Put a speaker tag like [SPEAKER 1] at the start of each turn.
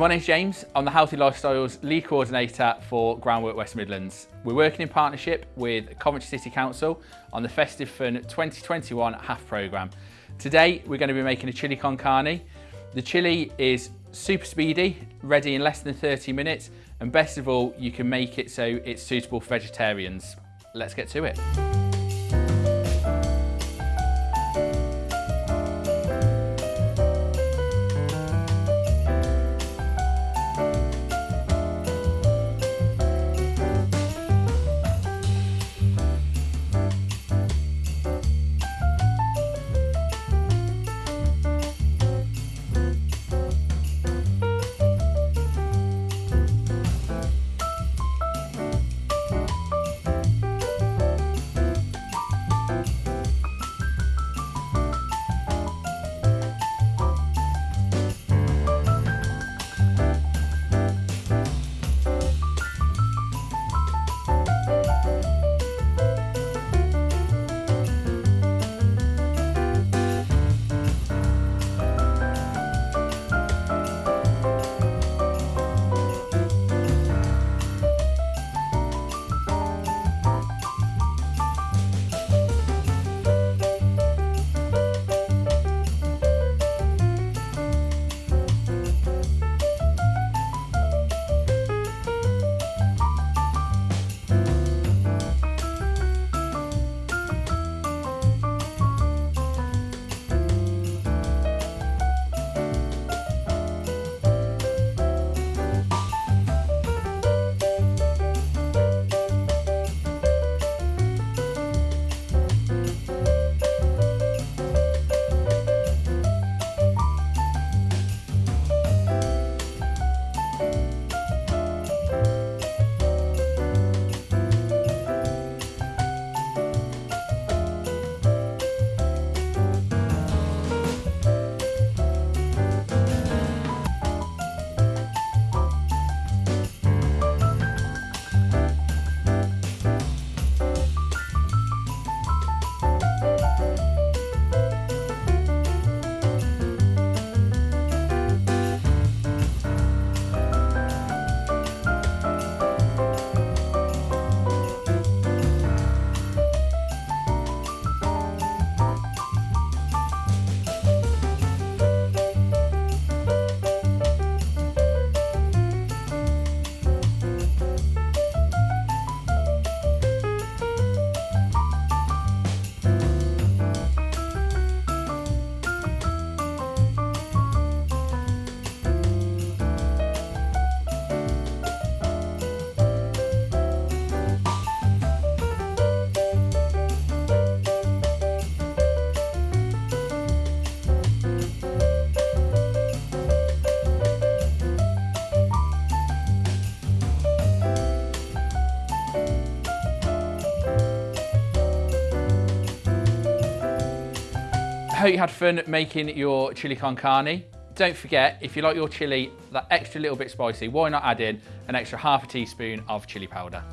[SPEAKER 1] my name's James. I'm the Healthy Lifestyles Lead Coordinator for Groundwork West Midlands. We're working in partnership with Coventry City Council on the Festive Fun 2021 HAF programme. Today we're going to be making a chili con carne. The chili is super speedy, ready in less than 30 minutes and best of all you can make it so it's suitable for vegetarians. Let's get to it. Hope you had fun making your chili con carne. Don't forget, if you like your chili that extra little bit spicy, why not add in an extra half a teaspoon of chili powder.